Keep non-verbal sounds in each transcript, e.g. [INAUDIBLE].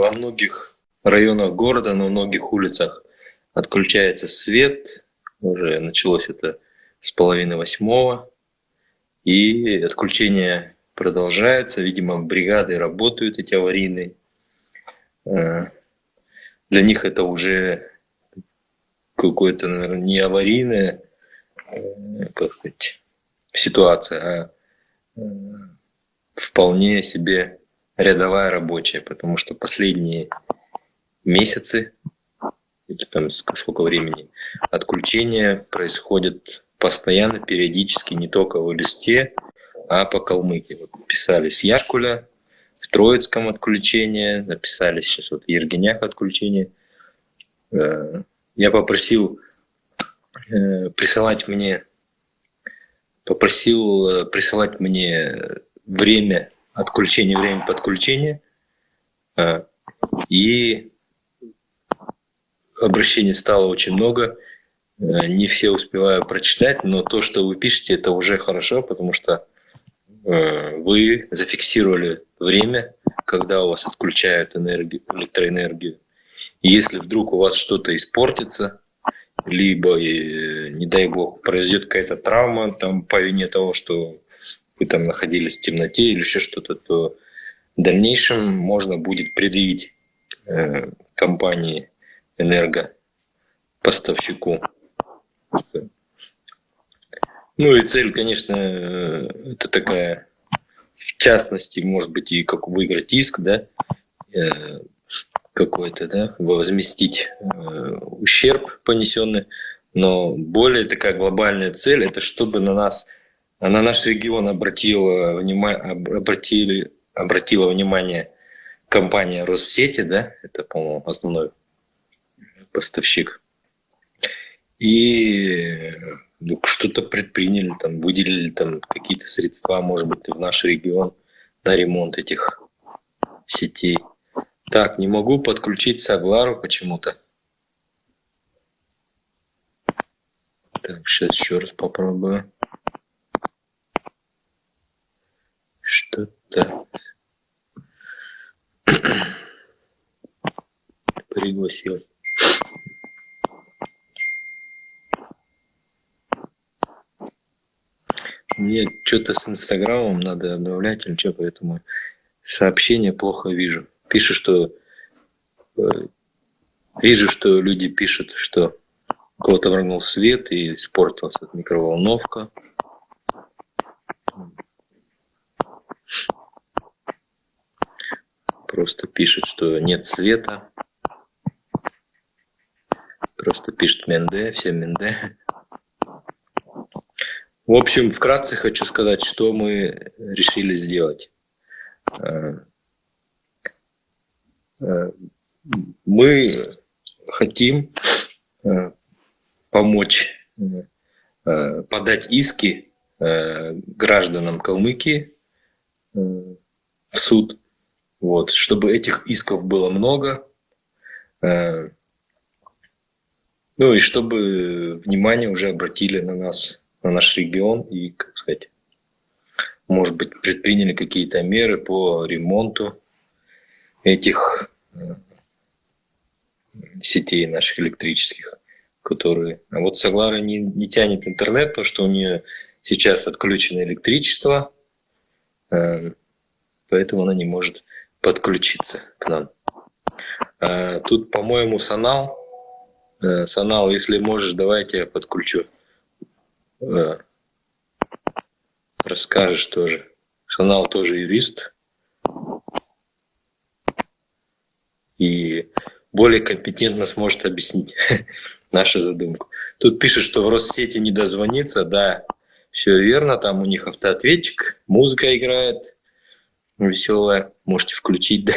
во многих районах города, на многих улицах отключается свет. Уже началось это с половины восьмого. И отключение продолжается. Видимо, бригады работают эти аварийные. Э, для них это уже какое-то, наверное, не аварийное, э, как сказать, ситуация, а э, вполне себе рядовая рабочая, потому что последние месяцы, или там сколько времени, отключения происходят постоянно, периодически, не только в листе, а по Калмыкии. Вот писали с Яшкуля, в Троицком отключение, написали сейчас вот в Ергенях отключение. Э, я попросил э, присылать мне попросил э, присылать мне время отключения, время подключения. И обращений стало очень много. Не все успеваю прочитать, но то, что вы пишете, это уже хорошо, потому что Э, вы зафиксировали время, когда у вас отключают энергию, электроэнергию. И если вдруг у вас что-то испортится, либо, э, не дай бог, произойдет какая-то травма там, по вине того, что вы там находились в темноте или еще что-то, то в дальнейшем можно будет предъявить э, компании энергопоставщику ну и цель, конечно, это такая, в частности, может быть, и как выиграть иск, да, э, какой-то, да, возместить э, ущерб понесенный, но более такая глобальная цель, это чтобы на нас, на наш регион обратила внимание, обратили, обратила внимание компания Россети, да, это, по-моему, основной поставщик. И ну, что-то предприняли, там, выделили там какие-то средства, может быть, в наш регион на ремонт этих сетей. Так, не могу подключить Саглару почему-то. Так, сейчас еще раз попробую. Что-то [CLEARS THROAT] пригласил. Мне что-то с Инстаграмом надо обновлять или что, поэтому сообщения плохо вижу. Пишет, что... Э, вижу, что люди пишут, что кого-то врагнул свет и испортилась микроволновка. Просто пишет, что нет света. Просто пишет Менде, все Менде. В общем, вкратце хочу сказать, что мы решили сделать. Э, э, мы хотим э, помочь подать иски гражданам Калмыкии в суд, вот, чтобы этих исков было много, ну и чтобы внимание уже обратили на нас на наш регион и, как сказать, может быть, предприняли какие-то меры по ремонту этих э, сетей наших электрических, которые... А вот Соглара не, не тянет интернет, потому что у нее сейчас отключено электричество, э, поэтому она не может подключиться к нам. А тут, по-моему, Санал. Э, Санал, если можешь, давайте я подключу. Да. Расскажешь тоже. Санал тоже юрист. И более компетентно сможет объяснить [LAUGHS] нашу задумку. Тут пишет, что в Россети не дозвониться. Да, все верно. Там у них автоответчик, музыка играет веселая. Можете включить, [LAUGHS] да?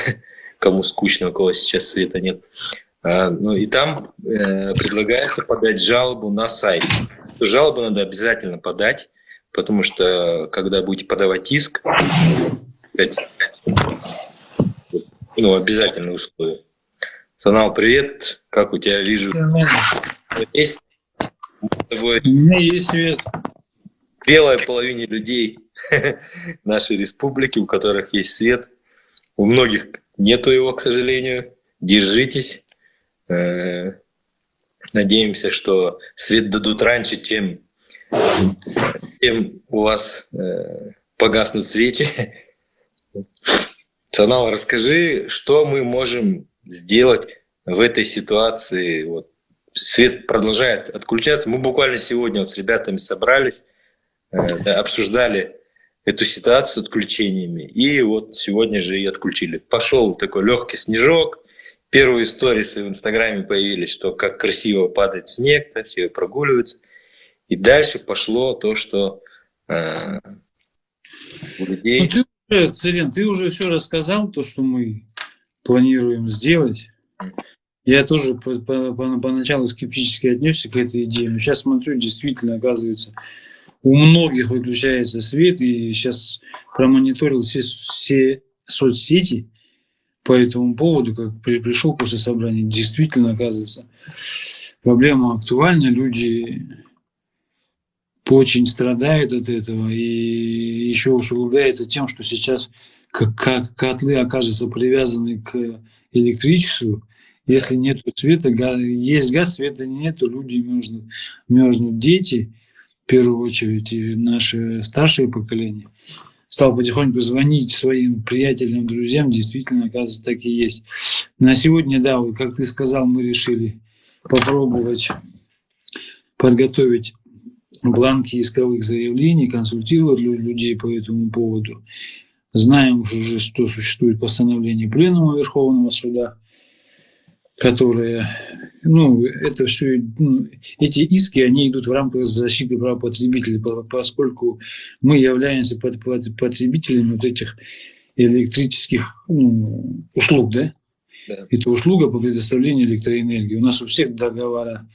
кому скучно, у кого сейчас света нет. А, ну и там э, предлагается подать жалобу на сайт жалобу надо обязательно подать, потому что когда будете подавать иск, ну, обязательные условия. Санал, привет. Как у тебя вижу? Есть? У меня есть свет. Белая половине людей [LAUGHS] нашей республики, у которых есть свет. У многих нету его, к сожалению. Держитесь. Э, надеемся, что свет дадут раньше, чем, чем у вас э, погаснут свечи. Санал, расскажи, что мы можем сделать в этой ситуации. Вот, свет продолжает отключаться. Мы буквально сегодня вот с ребятами собрались, э, обсуждали эту ситуацию с отключениями. И вот сегодня же и отключили. Пошел такой легкий снежок. Первые истории в Инстаграме появились, что как красиво падает снег, да, все прогуливаются. И дальше пошло то, что э, у людей... Ну, ты Царин, ты уже все рассказал, то, что мы планируем сделать. Я тоже по, по, по, поначалу скептически отнесся к этой идее, но сейчас смотрю, действительно, оказывается, у многих выключается свет, и сейчас промониторил все, все соцсети по этому поводу, как при, пришел после собрания, действительно, оказывается, проблема актуальна, люди очень страдают от этого, и еще усугубляется тем, что сейчас как, котлы окажутся привязаны к электричеству, если нет света, есть газ, света нет, люди мерзнут, мерзнут дети, первую очередь и наше старшее поколение, стал потихоньку звонить своим приятелям, друзьям, действительно, оказывается, так и есть. На сегодня, да, вот как ты сказал, мы решили попробовать подготовить бланки исковых заявлений, консультировать людей по этому поводу. Знаем уже, что существует постановление Пленума Верховного Суда, которые, ну, это все, ну, эти иски, они идут в рамках защиты прав потребителей, поскольку мы являемся потребителями вот этих электрических ну, услуг, да? да? Это услуга по предоставлению электроэнергии. У нас у всех договора,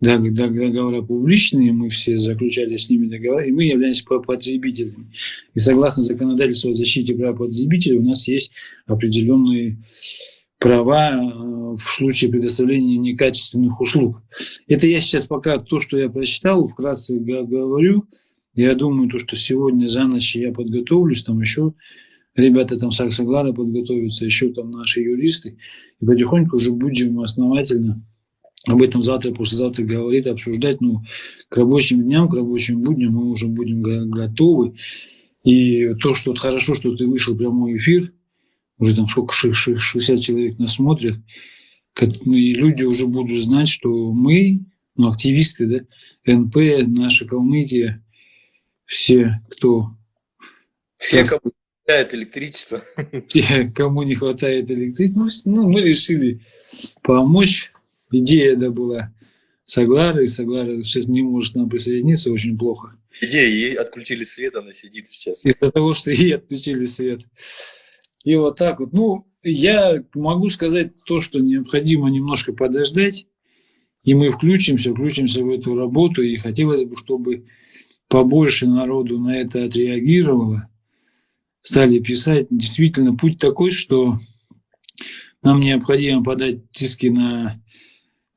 договора публичные, мы все заключали с ними договора, и мы являемся потребителями. И согласно законодательству о защите прав потребителей у нас есть определенные права э, в случае предоставления некачественных услуг. Это я сейчас пока то, что я прочитал, вкратце говорю. Я думаю, то, что сегодня за ночь я подготовлюсь, там еще ребята там Саксаглара подготовятся, еще там наши юристы, и потихоньку уже будем основательно об этом завтра, послезавтра говорить, обсуждать. Ну, к рабочим дням, к рабочим будням мы уже будем готовы. И то, что хорошо, что ты вышел в прямой эфир, уже там сколько, 60 человек нас смотрят, ну, и люди уже будут знать, что мы, ну, активисты, да, НП, наша Калмыкия, все, кто... Все, кому не хватает электричества. [LAUGHS] Те, кому не хватает электричества. Ну, мы решили помочь. Идея, да, была Саглара, и Саглара сейчас не может нам присоединиться, очень плохо. Идея, ей отключили свет, она сидит сейчас. Из-за того, что ей отключили свет. И вот так вот. Ну, я могу сказать то, что необходимо немножко подождать, и мы включимся, включимся в эту работу, и хотелось бы, чтобы побольше народу на это отреагировало, стали писать. Действительно, путь такой, что нам необходимо подать диски на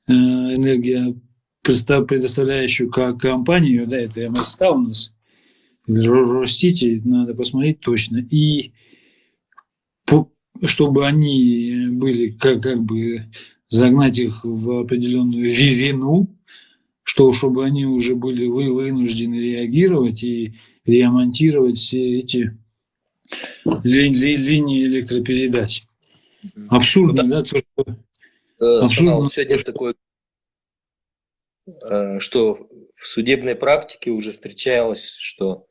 э, энергию, предоставляющую как компанию, да, это МСК у нас, Ростити, надо посмотреть точно, и чтобы они были, как, как бы загнать их в определенную вину, что чтобы они уже были вы, вынуждены реагировать и ремонтировать все эти ли, ли, линии электропередач. Абсурдно, ну, да, то, что... Э, абсурдно, сегодня что... такое, э, что в судебной практике уже встречалось, что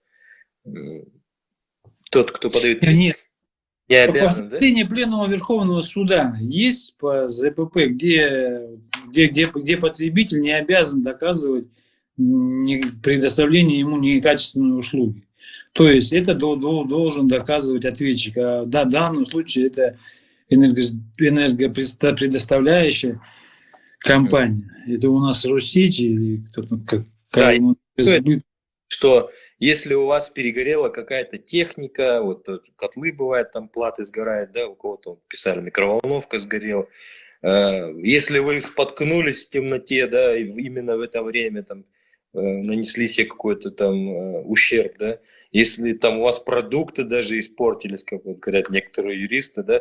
тот, кто подает иск, Нет, не обязан, Постановление да? Пленума Верховного Суда есть по ЗПП, где, где, где, где потребитель не обязан доказывать предоставление ему некачественной услуги. То есть это должен доказывать ответчик. А в данном случае это энергопредоставляющая компания. Это у нас Россети или кто-то как, да, что если у вас перегорела какая-то техника, вот э, котлы бывают, там платы сгорают, да, у кого-то писали, микроволновка сгорела. Э, если вы споткнулись в темноте, да, именно в это время там э, нанесли себе какой-то там ущерб, да, если там у вас продукты даже испортились, как говорят некоторые юристы, да,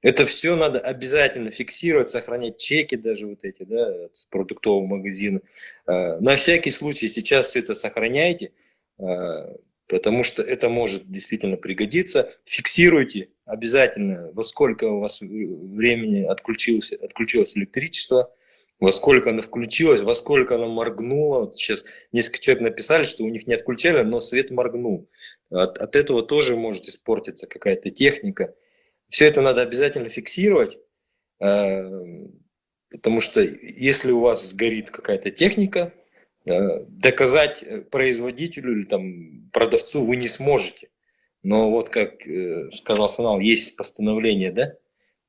Это все надо обязательно фиксировать, сохранять чеки даже вот эти, да, с продуктового магазина. На всякий случай сейчас все это сохраняйте, потому что это может действительно пригодиться. Фиксируйте обязательно, во сколько у вас времени отключилось, отключилось электричество, во сколько она включилась, во сколько она моргнула. Вот сейчас несколько человек написали, что у них не отключали, но свет моргнул. От, от этого тоже может испортиться какая-то техника. Все это надо обязательно фиксировать, э, потому что если у вас сгорит какая-то техника, доказать производителю или там, продавцу вы не сможете. Но вот как э, сказал Санал, есть постановление, да,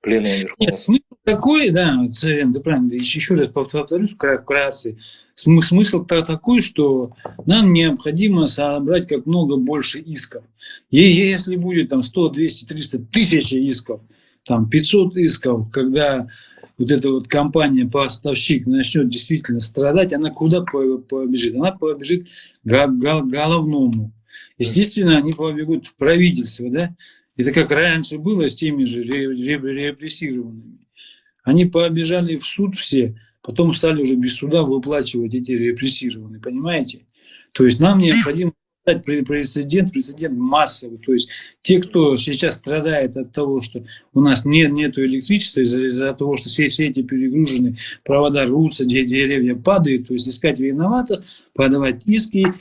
Пленума Верховного Суда. такой, да, Царен, ты правильно, еще раз повторюсь вкратце, смысл такой, что нам необходимо собрать как много больше исков. И если будет там 100, 200, 300, тысячи исков, там 500 исков, когда вот эта вот компания, поставщик начнет действительно страдать, она куда побежит? Она побежит к головному. Естественно, они побегут в правительство, да? Это как раньше было с теми же репрессированными. Они побежали в суд все, потом стали уже без суда выплачивать эти репрессированные, понимаете? То есть нам необходимо прецедент, прецедент массовый. То есть те, кто сейчас страдает от того, что у нас нет нету электричества, из-за из того, что все, все эти перегружены, провода рвутся, деревья падают, то есть искать виноватых, подавать иски,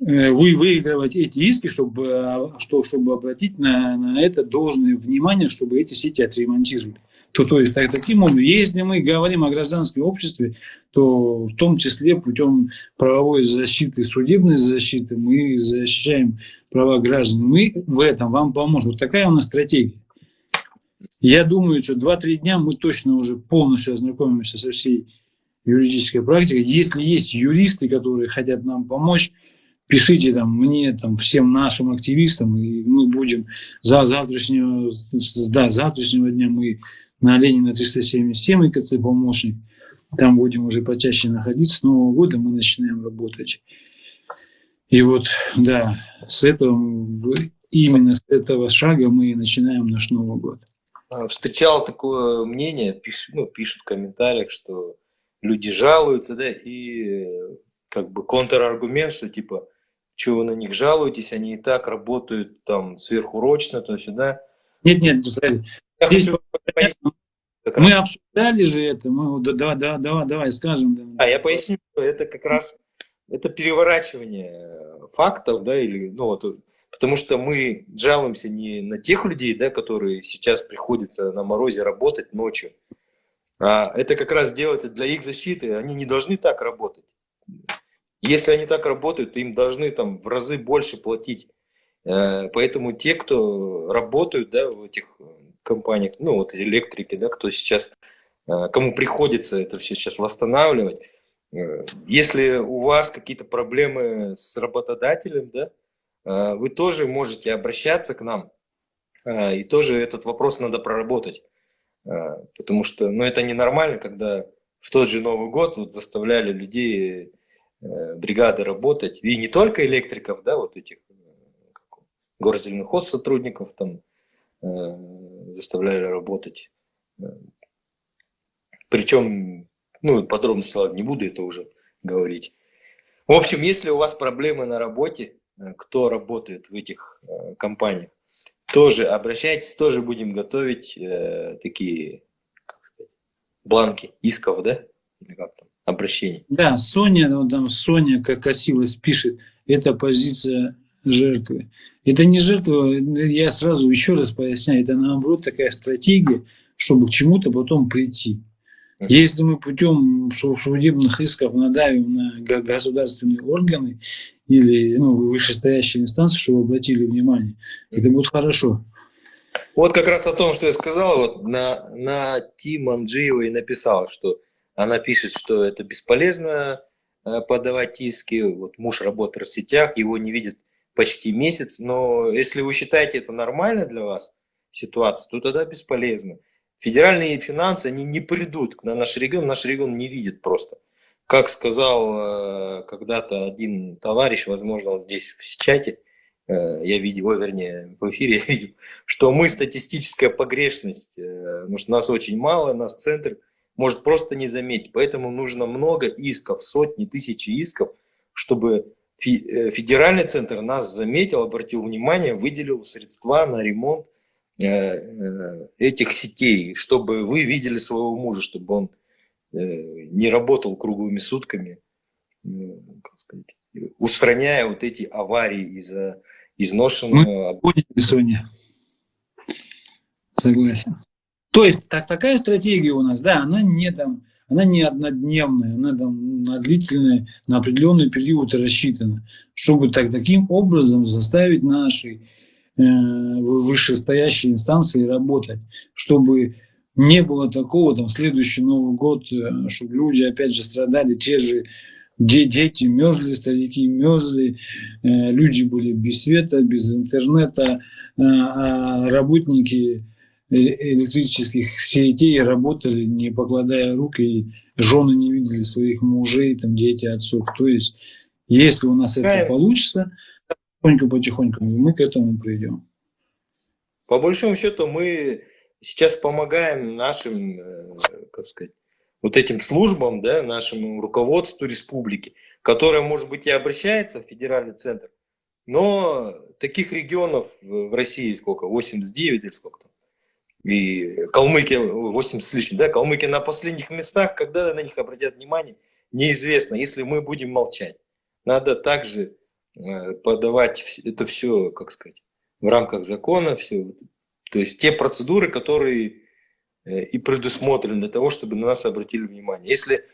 Э, вы выигрывать эти иски, чтобы, э, что, чтобы обратить на, на это должное внимание, чтобы эти сети отремонтировали. То, то есть так, таким образом, если мы говорим о гражданском обществе, то в том числе путем правовой защиты, судебной защиты мы защищаем права граждан. Мы в этом вам поможем. Вот такая у нас стратегия. Я думаю, что 2-3 дня мы точно уже полностью ознакомимся со всей юридической практикой. Если есть юристы, которые хотят нам помочь, пишите там мне, там, всем нашим активистам, и мы будем за завтрашнего, да, завтрашнего дня мы на Ленина 377 ИКЦ помощник, там будем уже почаще находиться, с Нового года мы начинаем работать. И вот, да, с этого, именно с этого шага мы и начинаем наш Новый год. А, встречал такое мнение, пишут, ну, пишут в комментариях, что люди жалуются, да, и как бы контраргумент, что типа что вы на них жалуетесь, они и так работают там сверхурочно, то сюда. Нет, нет, здесь мы обсуждали же это, мы, да, да, давай, давай скажем. А я поясню, это как раз это переворачивание фактов, да, или, ну вот, потому что мы жалуемся не на тех людей, да, которые сейчас приходится на морозе работать ночью, а это как раз делается для их защиты, они не должны так работать. Если они так работают, им должны там в разы больше платить. Э, поэтому те, кто работают да, в этих э, компаниях, ну вот электрики, да, кто сейчас, э, кому приходится это все сейчас восстанавливать, если у вас какие-то проблемы с работодателем, да, вы тоже можете обращаться к нам, и тоже этот вопрос надо проработать. Потому что ну, это ненормально, когда в тот же Новый год вот заставляли людей Э, бригады работать, и не только электриков, да, вот этих э, горзельных сотрудников там э, заставляли работать. Причем, ну, подробности ладно, не буду это уже говорить. В общем, если у вас проблемы на работе, кто работает в этих компаниях, тоже обращайтесь, тоже будем готовить такие, как сказать, бланки исков, да, или как там, обращений. Да, Соня, вот там Соня, как косилась, пишет, это позиция жертвы. Это не жертва, я сразу еще раз поясняю, это наоборот такая стратегия, чтобы к чему-то потом прийти. Если мы путем судебных исков надавим на государственные органы или ну, вышестоящие инстанции, чтобы обратили внимание, это будет хорошо. Вот как раз о том, что я сказал, вот на, на Тим Анджиева и написал, что она пишет, что это бесполезно э, подавать иски. Вот муж работает в сетях, его не видит почти месяц. Но если вы считаете это нормально для вас ситуация, то тогда бесполезно. Федеральные финансы, они не придут на наш регион, наш регион не видит просто. Как сказал э, когда-то один товарищ, возможно, он здесь в чате, э, я видел, ой, вернее, в эфире [LAUGHS] я видел, что мы статистическая погрешность, э, потому что нас очень мало, нас центр может просто не заметить. Поэтому нужно много исков, сотни, тысячи исков, чтобы федеральный центр нас заметил, обратил внимание, выделил средства на ремонт этих сетей, чтобы вы видели своего мужа, чтобы он не работал круглыми сутками, как сказать, устраняя вот эти аварии из-за изношенного... Мы Соня. Согласен. То есть так, такая стратегия у нас, да, она не там, она не однодневная, она там на длительный, на определенный период рассчитана, чтобы так, таким образом заставить наши э, вышестоящие инстанции работать, чтобы не было такого, там, следующий Новый год, э, чтобы люди опять же страдали, те же где дети мерзли, старики мерзли, э, люди были без света, без интернета, э, а работники электрических сетей работали, не покладая рук, и жены не видели своих мужей, там, дети, отцов. То есть, если у нас это получится, потихоньку-потихоньку мы к этому придем. По большому счету мы сейчас помогаем нашим, э, как сказать, вот этим службам, да, нашему руководству республики, которое, может быть, и обращается в федеральный центр, но таких регионов в России сколько? 89 или сколько там? И Калмыкия, 80 с лишним, да, Калмыкия на последних местах, когда на них обратят внимание, неизвестно, если мы будем молчать. Надо также э, подавать это все, как сказать, в рамках закона, все, то есть те процедуры, которые Э, и предусмотрен для того, чтобы на нас обратили внимание. Если,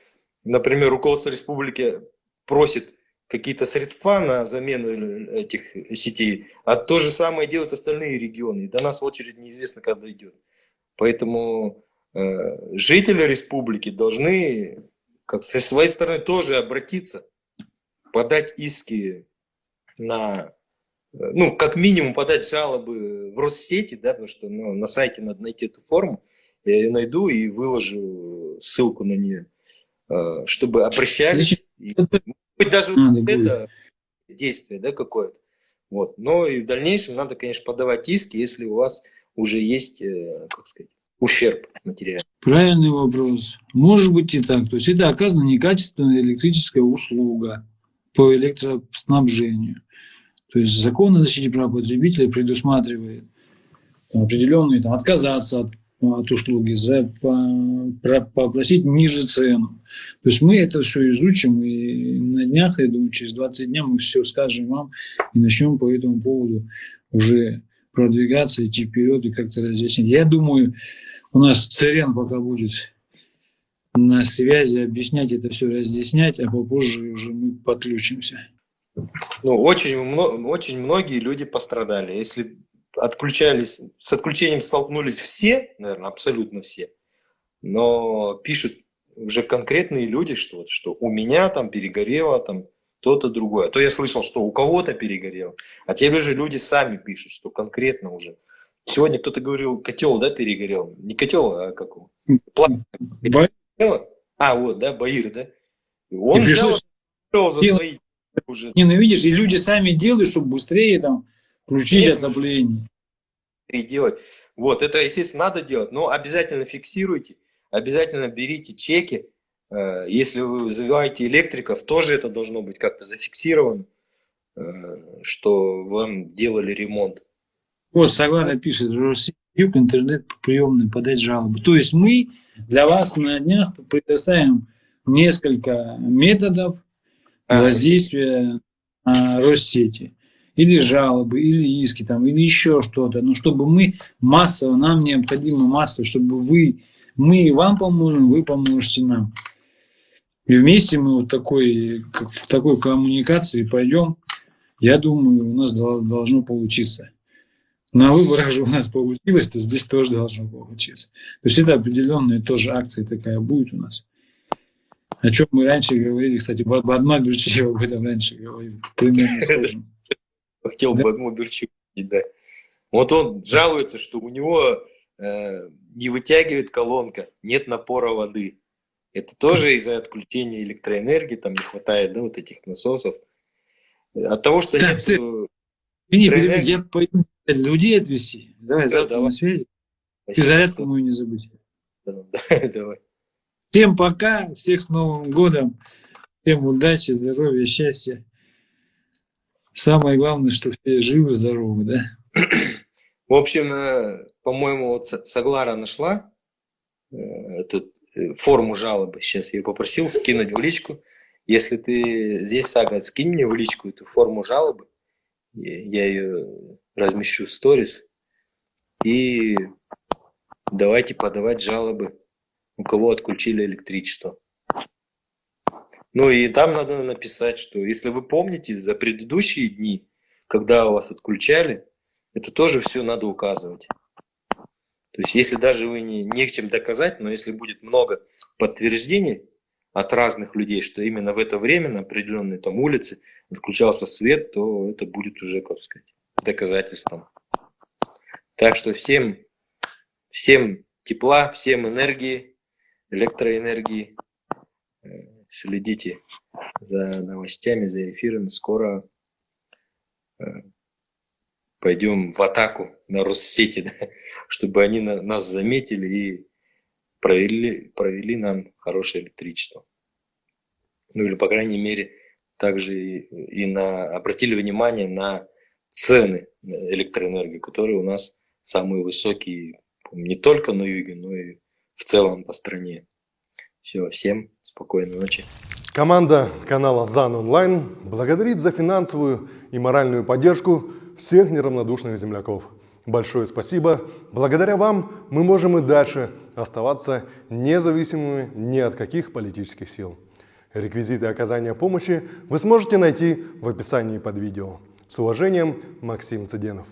например, руководство республики просит какие-то средства на замену этих сетей, а то же самое делают остальные регионы, до нас очередь неизвестно, когда идет. Поэтому э, жители республики должны как со своей стороны тоже обратиться, подать иски на, э, ну, как минимум подать жалобы в Россети, да, потому что ну, на сайте надо найти эту форму, я ее найду и выложу ссылку на нее, э, чтобы обращались. И, быть, даже вот это действие да, какое-то. Вот. Но и в дальнейшем надо, конечно, подавать иски, если у вас уже есть, э, как сказать, ущерб материальный. Правильный вопрос. Может быть и так. То есть это оказана некачественная электрическая услуга по электроснабжению. То есть закон о защите прав потребителя предусматривает определенные там, отказаться от от услуги, за, по, попросить ниже цену. То есть мы это все изучим, и на днях, я думаю, через 20 дней мы все скажем вам и начнем по этому поводу уже продвигаться, идти вперед и как-то разъяснить. Я думаю, у нас Церен пока будет на связи объяснять это все, разъяснять, а попозже уже мы подключимся. Ну, очень, очень многие люди пострадали. Если отключались, с отключением столкнулись все, наверное, абсолютно все, но пишут уже конкретные люди, что, вот, что у меня там перегорело, там то-то другое. А то я слышал, что у кого-то перегорело, а теперь же люди сами пишут, что конкретно уже. Сегодня кто-то говорил, котел, да, перегорел. Не котел, а как его? А, вот, да, Баир, да. И он и взял, за свои уже. Не, ну видишь, и люди сами делают, чтобы быстрее там Включить отопление. Делать. Вот, это, естественно, надо делать, но обязательно фиксируйте, обязательно берите чеки. Э, если вы вызываете электриков, тоже это должно быть как-то зафиксировано, э, что вам делали ремонт. Вот, согласно пишет, Юг, интернет приемный, подать жалобу. То есть мы для вас на днях предоставим несколько методов а, воздействия на Россети или жалобы, или иски, там, или еще что-то, но чтобы мы массово, нам необходимо массово, чтобы вы, мы вам поможем, вы поможете нам. И вместе мы вот такой, как в такой коммуникации пойдем, я думаю, у нас должно получиться. На выборах же у нас получилось, то здесь тоже должно получиться. То есть это определенная тоже акция такая будет у нас. О чем мы раньше говорили, кстати, Бадмак Берчиев об этом раньше говорил, примерно [LAUGHS] схожим. Хотел бы одну Берчук да. Вот он жалуется, что у него э, не вытягивает колонка, нет напора воды. Это тоже из-за отключения электроэнергии, там не хватает, да, вот этих насосов. От того, что да, нет... Не, электроэнергии- я пойду людей отвезти. Давай, Да, завтра давай. на связи. И Спасибо, зарядку что- мою не забудь. [LAUGHS] Давай. Всем пока, всех с Новым годом. Всем удачи, здоровья, счастья. Самое главное, что все живы, здоровы, да? В общем, э, по-моему, вот С- Соглара нашла э, эту э, форму жалобы. Сейчас я попросил скинуть в личку. Если ты здесь, Сага, скинь мне в личку эту форму жалобы. Я ее размещу в сторис. И давайте подавать жалобы, у кого отключили электричество. Ну и там надо написать, что если вы помните за предыдущие дни, когда вас отключали, это тоже все надо указывать. То есть, если даже вы не, не к чем доказать, но если будет много подтверждений от разных людей, что именно в это время на определенной там улице отключался свет, то это будет уже, как сказать, доказательством. Так что всем, всем тепла, всем энергии, электроэнергии. Следите за новостями, за эфирами. Скоро э, пойдем в атаку на Россети, [LAUGHS] да, чтобы они на- нас заметили и провели, провели нам хорошее электричество. Ну или, по крайней мере, также и, и на, обратили внимание на цены электроэнергии, которые у нас самые высокие не только на юге, но и в целом по стране. Все, всем спокойной ночи. Команда канала ЗАН Онлайн благодарит за финансовую и моральную поддержку всех неравнодушных земляков. Большое спасибо. Благодаря вам мы можем и дальше оставаться независимыми ни от каких политических сил. Реквизиты оказания помощи вы сможете найти в описании под видео. С уважением, Максим Цыденов.